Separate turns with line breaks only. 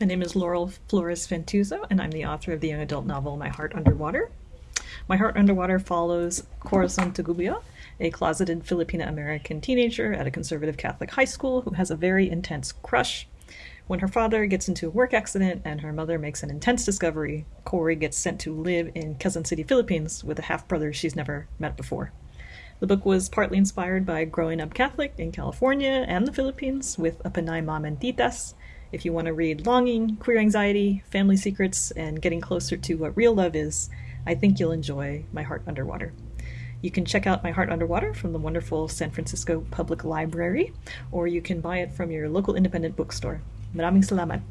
My name is Laurel Flores Fantauzzo, and I'm the author of the young adult novel My Heart Underwater. My Heart Underwater follows Corazon Tagubio, a closeted Filipina American teenager at a conservative Catholic high school who has a very intense crush. When her father gets into a work accident and her mother makes an intense discovery, Corey gets sent to live in Quezon City, Philippines with a half brother she's never met before. The book was partly inspired by growing up Catholic in California and the Philippines with a Pinay mom and titas if you want to read longing, queer anxiety, family secrets, and getting closer to what real love is, I think you'll enjoy My Heart Underwater. You can check out My Heart Underwater from the wonderful San Francisco Public Library, or you can buy it from your local independent bookstore. Maraming salamat!